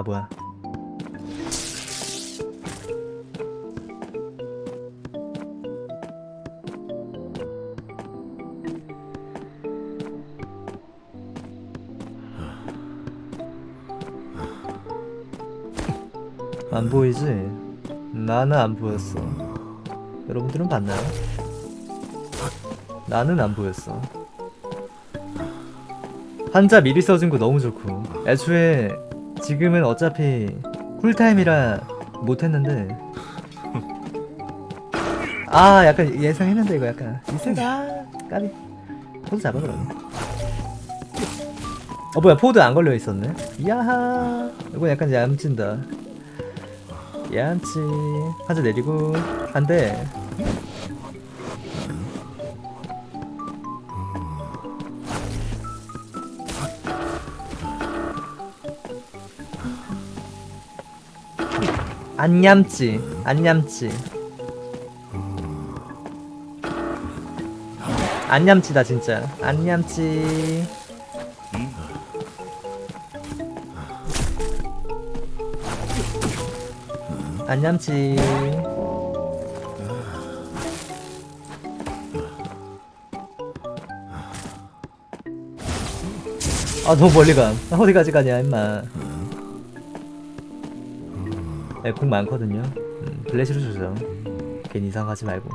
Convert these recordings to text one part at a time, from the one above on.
바보야 안 보이지? 나는 안 보였어 여러분들은 봤나요? 나는 안 보였어 환자 미리 써준 거 너무 좋고 애초에 지금은 어차피 쿨타임이라 못했는데. 아 약간 예상했는데 이거 약간 이세다. 까비. 포드 잡아 그러면. 어 뭐야 포드 안 걸려 있었네. 야하. 이거 약간 얌친다. 얌치 환자 내리고. 한대 안 얌치 안 얌치 안 얌치다 진짜. 안 얌치 안 얌치 아 너무 멀리 가. 어디까지 가냐 임마 네, 공 많거든요. 음, 블레시로 주죠 괜히 이상하지 말고.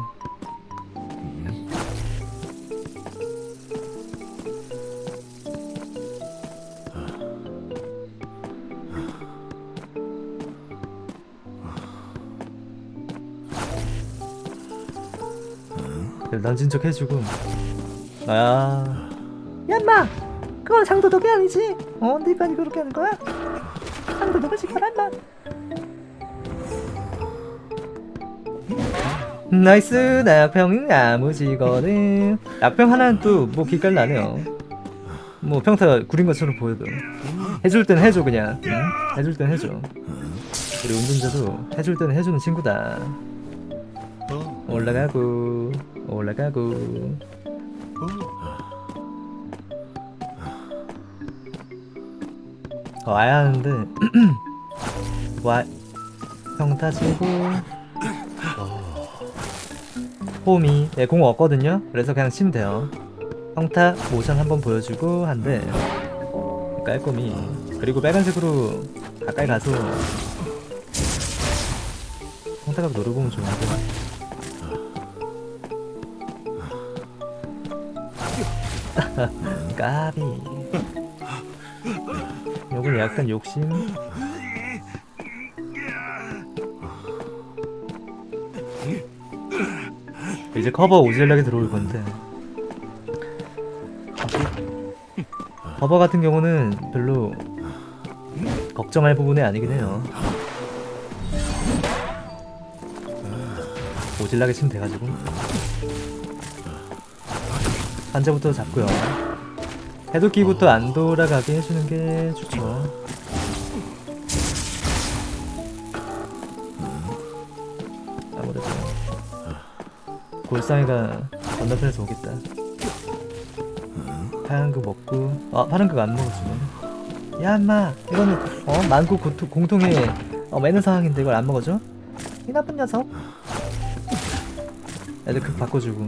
난진 척 해주고. 아. 야마! 그건 상도덕이 아니지. 어 네가 그렇게 하는 거야? 상도덕을 지켜라 임마 nice 낙평 야무지거든 낙평 하나는 또뭐 기깔 나네요. 뭐 평타 구린 것처럼 보여도. 해줄 땐 해줘 그냥. 응? 해줄 땐 해줘. 우리 운전자도 해줄 때는 해주는 친구다. 올라가고 올라가고. 어, 와야 하는데. 와 평타 치고 홈이 네, 공 없거든요. 그래서 그냥 치면 돼요. 평타 모션 한번 보여주고 한대 깔끔히. 그리고 빨간색으로 가까이 가서 평타각 노려보면 좋은데 까비. 요건 약간 욕심 이제 커버 오질하게 들어올 건데. 커버 같은 경우는 별로 걱정할 부분이 아니긴 해요. 오질나게 치면 돼가지고. 환자부터 잡고요. 해독기부터 안 돌아가게 해주는 게 좋죠 골상이가 건너편에서 오겠다. 파란 거 먹고 아 파란 거 안 먹어주네 야 인마 이거는 어 만국 고토, 공통의 어, 매너 상황인데 이걸 안 먹어줘? 이 나쁜 녀석. 애들 급 바꿔주고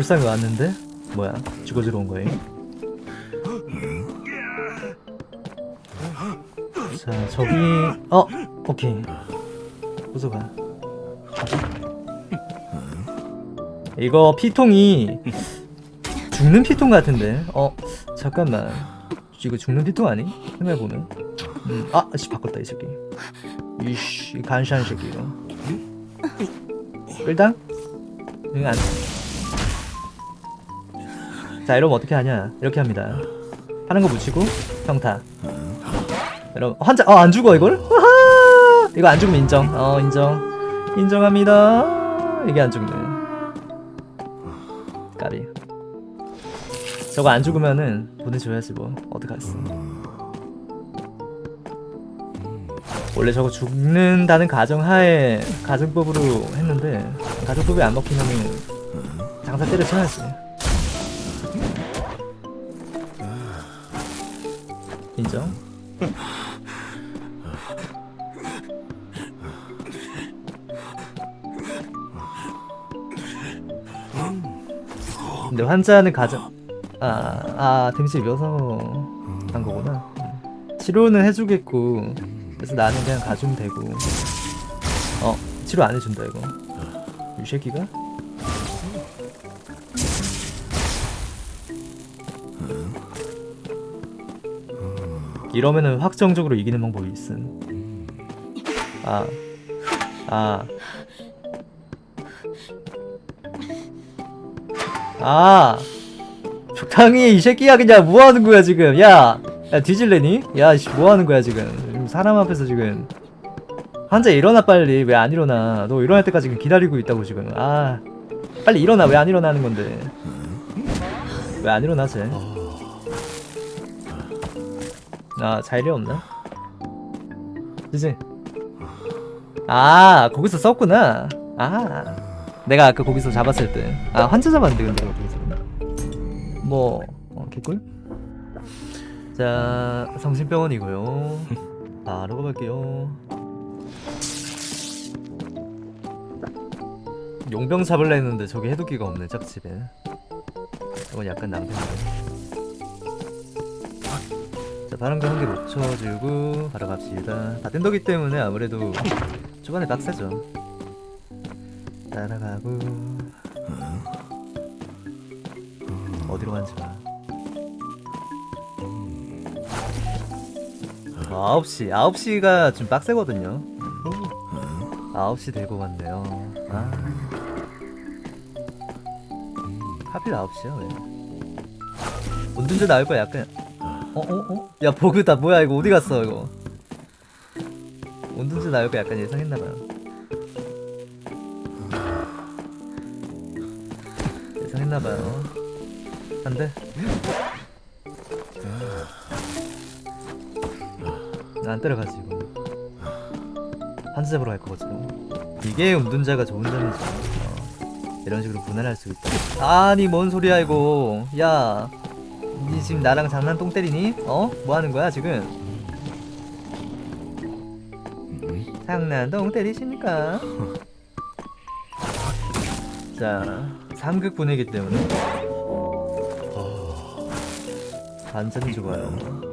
불쌍히 왔는데? 뭐야 죽어주러 온 거예요? 자 저기 어 오케이 부숴가 이거 피통이 죽는 피통 같은데 어 잠깐만 이거 죽는 피통 아니? 생각해보면 음, 아 씨, 바꿨다 이 새끼 이씨 간시한 새끼 이거 끌당? 응 안. 자 이러면 어떻게 하냐? 이렇게 합니다. 하는 거 묻히고 평타. 여러분 환자 어 안 죽어 이걸? 이거 안 죽으면 인정. 어 인정. 인정합니다. 어 이게 안 죽네. 까비. 저거 안 죽으면은 보내줘야지 뭐. 어떡하겠어 원래 저거 죽는다는 가정하에 가정법으로 했는데 가정법이 안 먹히면은 장사 때려쳐야지 인정? 근데 환자는 가정 아, 아 데미지 입어서 한 거구나 음. 치료는 해주겠고 그래서 나는 그냥 가주면 되고 어 치료 안 해준다 이거 이 새끼가? 이러면은 확정적으로 이기는 방법이 있음. 아 아. 아. 적당히 이 새끼야 그냥 뭐하는 거야 지금? 야, 야 뒤질래니? 야 씨 뭐하는 거야 지금? 사람 앞에서 지금. 환자 일어나 빨리. 왜 안 일어나? 너 일어날 때까지 기다리고 있다고 지금. 아. 빨리 일어나. 왜 안 일어나는 건데? 왜 안 일어나지? 아 자일이 없나? 그지? 아 거기서 썼구나. 아 내가 아까 거기서 잡았을 때아 환자 잡았는데 근데 거기서. 뭐 어, 개꿀? 자 성심병원이고요. 바로 가볼게요. 용병 잡을라 했는데 저기 해독기가 없네 짝집에. 이건 약간 낭패인데 자 바람과 한개 묻혀주고 바로 갑시다. 바텐더기 때문에 아무래도 초반에 빡세죠. 따라가고. 어디로 간지 봐 어, 9시. 9시가 좀 빡세거든요. 9시 들고 갔네요. 아. 하필 9시야 왜? 운둔제 나올 거야 약간 어? 어? 어? 야 버그다 뭐야 이거 어디 갔어 이거? 운둔제 나올 거 약간 예상했나봐요. 예상했나봐요. 안돼 안 때려가지 이거 한수 잡으러 갈 거거든요 이게 운둔자가 좋은 점이죠 어, 이런 식으로 분할할 수 있다. 아니 뭔 소리야 이거. 야 니 지금 나랑 장난 똥 때리니? 어? 뭐 하는 거야 지금 장난 똥 때리십니까? 자 3극 분이기 때문에 완전히 좋아요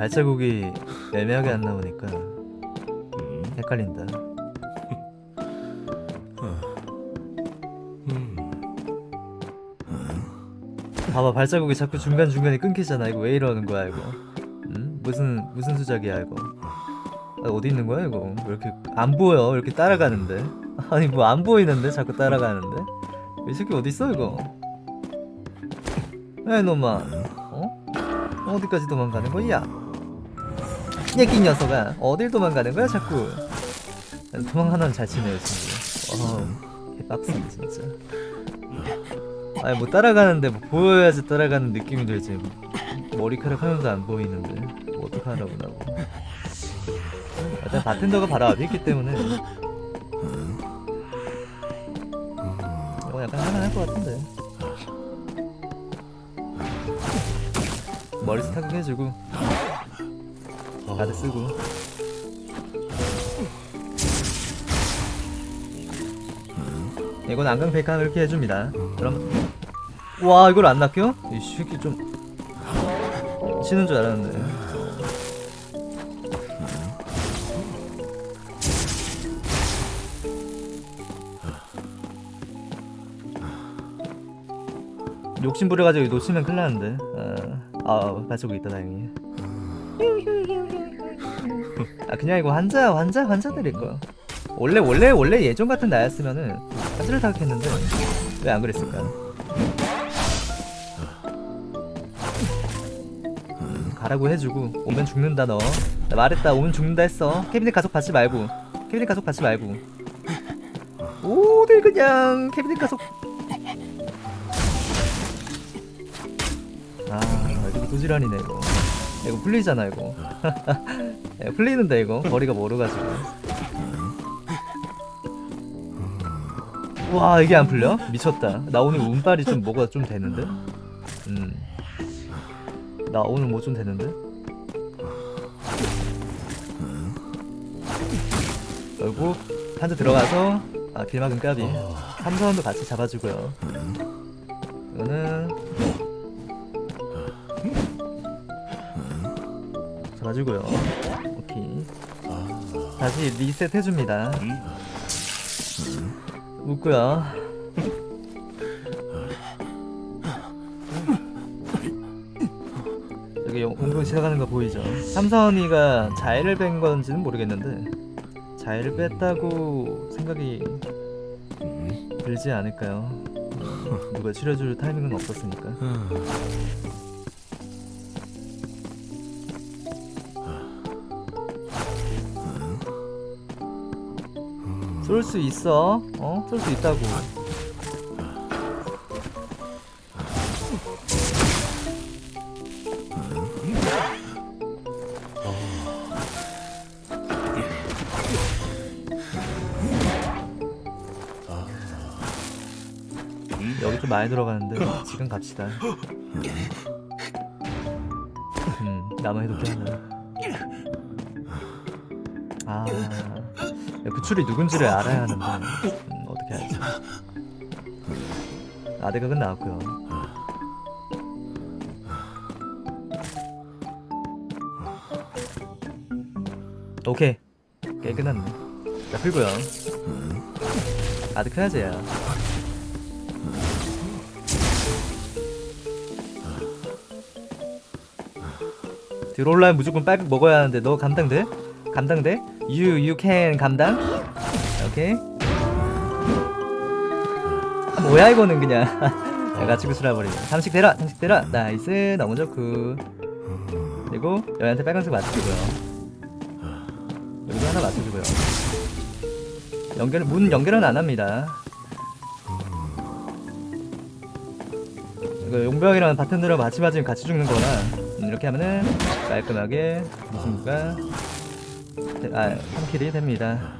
발자국이 애매하게 안 나오니까 헷갈린다. 봐봐 발자국이 자꾸 중간중간에 끊기잖아. 이거 왜 이러는 거야 이거? 응? 무슨 무슨 수작이야 이거? 아, 어디 있는 거야 이거? 왜 이렇게 안 보여? 왜 이렇게 따라가는데? 아니 뭐 안 보이는데? 자꾸 따라가는데? 이 새끼 어디 있어 이거? 야 이놈아. 어? 어디까지 도망가는 거야 얘기 녀석아. 어딜 도망가는 거야 자꾸? 도망 하나는 잘 치네요 진짜 어우 개빡세네 진짜. 아니 뭐 따라가는데 뭐 보여야지 따라가는 느낌이 들지. 머리카락 하나도 안 보이는데. 뭐 어떡하라고 나고 일단 바텐더가 바로 앞에 있기 때문에. 이거 약간 할만할 것 같은데. 머리 스타킹 해주고 가드 쓰고. 이건 안강 백화 이렇게 해줍니다. 그럼 와 이걸 안 낚여? 이 새끼 좀 치는 줄 알았는데. 욕심 부려가지고 놓치면 큰일 나는데. 아, 아 발자국 있다 다행히 아 그냥 이거 환자 환자 환자 때릴 거야 원래 원래 원래 예전 같은 나였으면은 사지를 타격했는데 왜 안 그랬을까? 음, 가라고 해주고 오면 죽는다 너. 나 말했다 오면 죽는다 했어. 캐비넷 가속 받지 말고. 캐비넷 가속 받지 말고. 오늘 그냥 캐비넷 가속. 아 이거 도지란이네 이거. 이거 풀리잖아 이거. 야, 풀리는데 이거 거리가 멀어가지고. 와 이게 안 풀려? 미쳤다. 나 오늘 운빨이 좀 뭐가 좀 되는데? 음. 나 오늘 뭐 좀 되는데? 결국 한자 들어가서 아 길막은 까비 삼선도 같이 잡아주고요. 이거는 잡아주고요. 다시 리셋 해줍니다. 웃고요. 여기 용- 공동 시작하는 거 보이죠? 삼선이가 자해를 뺀 건지는 모르겠는데 자해를 뺐다고 생각이 들지 않을까요? 누가 치료줄 타이밍은 없었으니까. 쏠 수 있어. 어? 쏠 수 있다고. 여기 좀 많이 들어가는데 지금 갑시다. 음, 나무 해독기 하나. 야, 구출이 누군지를 알아야 하는데 음, 어떻게 알지? 아대각은 나왔고요. 오케이, 끝났네. 자 풀고요. 아득 해야지 야. 들어올라면 무조건 빨극 먹어야 하는데 너 감당돼? 감당돼? You you can 감당? 오케이. 아, 뭐야 이거는 그냥. 내가 치고 쓸어버리네. 상식 대라, 상식 대라. nice, 너무 좋고. 그리고 여기한테 빨간색 맞춰주고요. 여기도 하나 맞춰주고요. 연결 문 연결은 안 합니다. 이거 용병이랑 바텐더랑 같이 맞으면 같이 죽는 거라 음, 이렇게 하면은 깔끔하게 무슨가 아 3킬이 됩니다.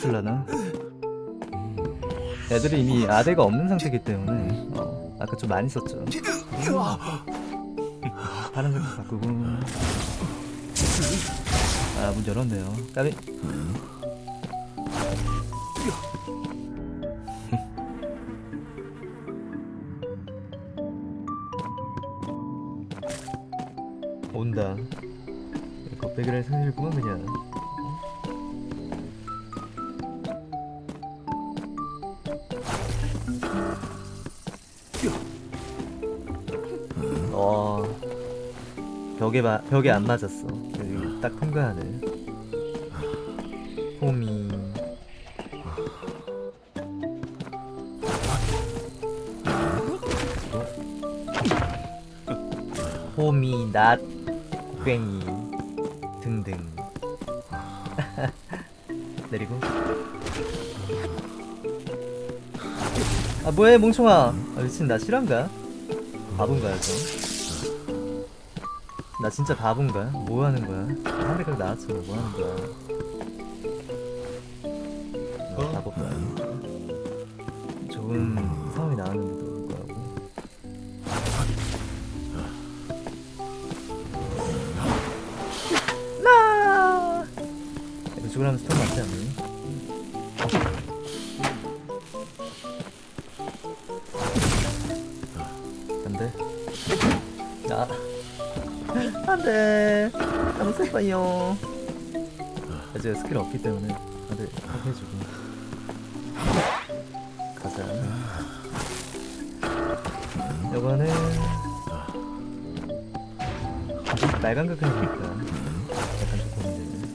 문 열었을라나? 애들이 이미 아대가 없는 상태이기 때문에 어, 아까 좀 많이 썼죠. 파란색 바꾸고 아 문 열었네요. 까비. 온다. 겁배기를 생길구만 그냥. 벽에 마, 벽에 안 맞았어. 딱 통과하네. 호미. 호미, 낫, 괭이 등등. 내리고. 아 뭐해 몽청아. 아 미친 나 실한가? 바본가요 저? 나 진짜 바본가? 뭐 하는 거야? 한대각 나왔어 뭐 하는 거야? 어? 바보가 좋은 상황이 나왔는데도 불구하고 나 이거 죽으라면 스톤 맞지 않니? 안돼 아 안돼 너무 슬퍼요. 이제 스킬 없기 때문에 다들 해주고. 가자. 요거는 빨간 극한이니까 약간 조금 문제네.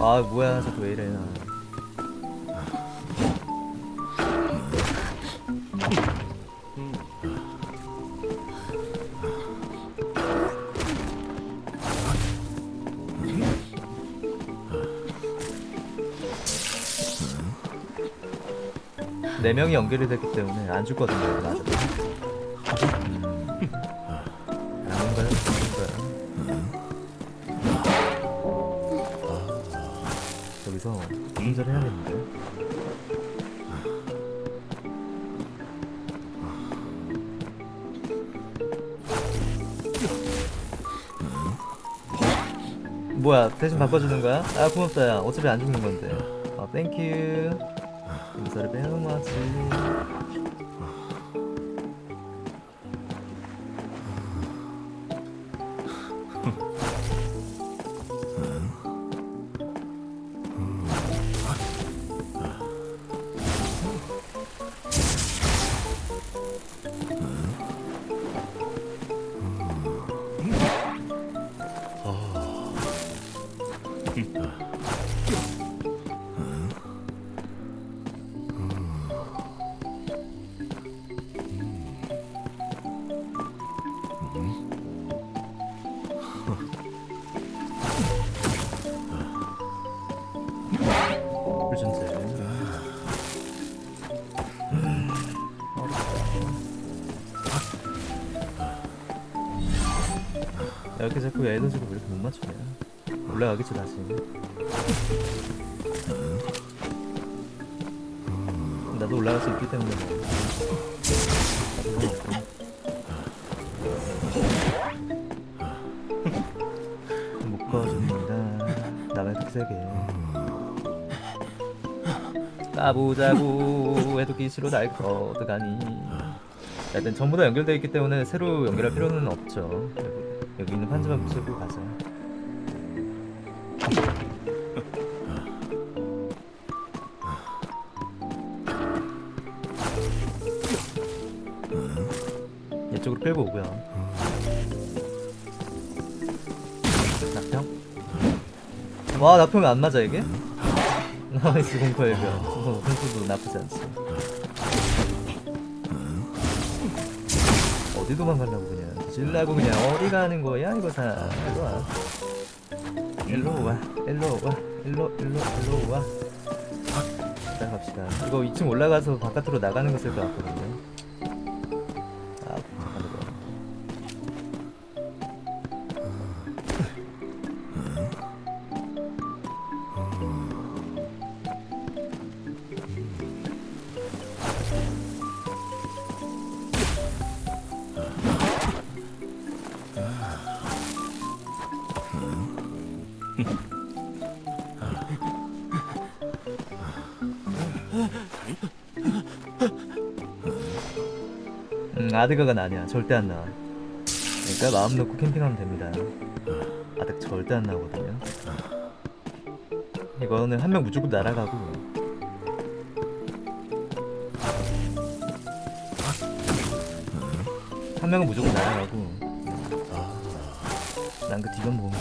아 뭐야. 자꾸 왜 이래. 나 네 명이 연결이 됐기 때문에 안 죽거든요. 맞아. 음. 여기서 운전을 해야겠는데. 뭐야 대신 바꿔주는 거야? 아 고맙다 야 어차피 안 죽는 건데 아 땡큐 감사를 배우 마 자꾸 에너지가 왜 이렇게 못 맞추냐? 올라가겠지 다시. 나도 올라갈 수 있기 때문에. 묶어줍니다. 남의 특색에 까보자고 해도 기시로 날 거드가니. 일단 전부 다 연결되어 있기 때문에 새로 연결할 필요는 없죠 여기, 있는 판자만 붙이고 가자 이쪽으로 끌고 오고요. 낙평? 와 낙평이 안 맞아 이게? nice 공포 어, 공포도 나쁘지 않지. 어디 도망가려고 그냥 질라고 그냥 어디 가는 거야? 이거 다. 일로 와. 일로 와. 일로 와. 일로 일로 일로 와. 일단 갑시다. 이거 2층 올라가서 바깥으로 나가는 거 쓸 것 같거든요 음, 아드가가 아니야. 절대 안 나와. 그러니까 마음 놓고 캠핑하면 됩니다. 아득 절대 안 나오거든요. 이거는 한 명 무조건 날아가고. 한 명은 무조건 날아가고. 난 그 뒤만 보면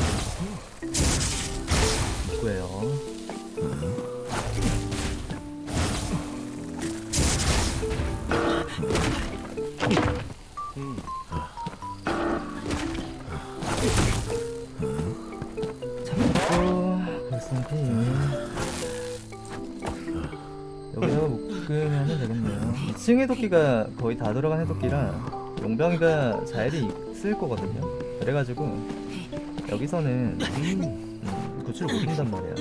참고 벌써피 여기다가 묶으면 되겠네요. 2층 해독기가 거의 다 들어간 해독기라 용병이가 자일이 있을 거거든요. 그래가지고 여기서는 음, 구출을 못한단 말이야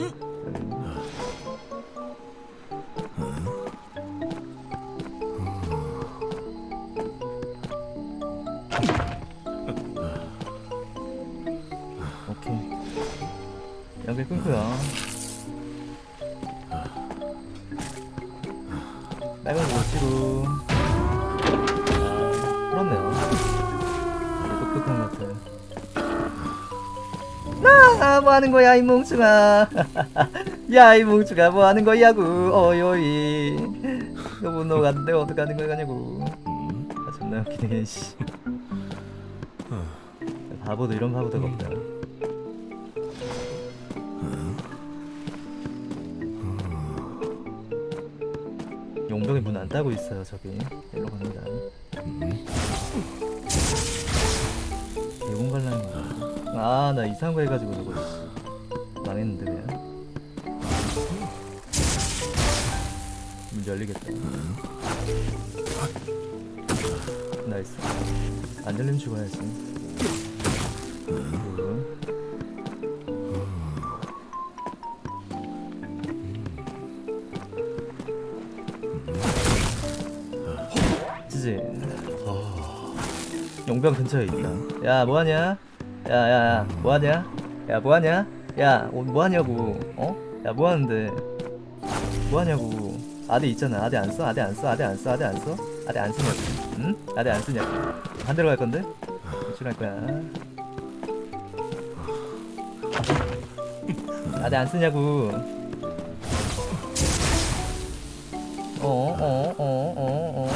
아 뭐 하는 거야 이 몽충아? 야이 몽충아 뭐 하는 거냐고 어요이. 너무 넘어갔는데 어떡하는 거냐고. 아 존나 웃기네 씨. 바보도 이런 바보도가 없다. 용병이 문 안 따고 있어요 저기. 일로 갑니다. 대공 갈라는 거야 아 나 이상한 거 해가지고 저거 씨. 망했는데 그냥 문 열리겠다 nice 안 열리면 죽어야지 good. 지지 용병 근처에 있다 야 뭐하냐 야야야 뭐하냐 야 뭐하냐 야 어, 뭐하냐고 어? 야 뭐하는데 뭐하냐고 아대 있잖아 아대 안 써? 아대 안 써? 아대 안 써? 아대 안 써? 아대 안 쓰냐고 응? 아대 안 쓰냐고 반대로 갈 건데? 출할 거야 아대 안 쓰냐고 어어어어 어 어 어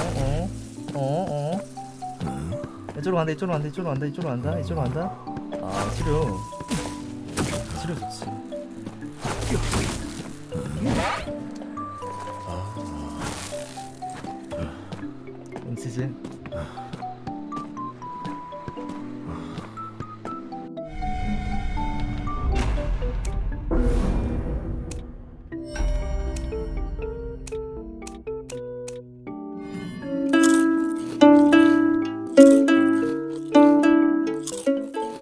어 어 어 이쪽으로 간다 이쪽으로 간다 이쪽으로 간다 이쪽으로 간다 이쪽으로 간다 아 치료. 치료 좋지 음, 치지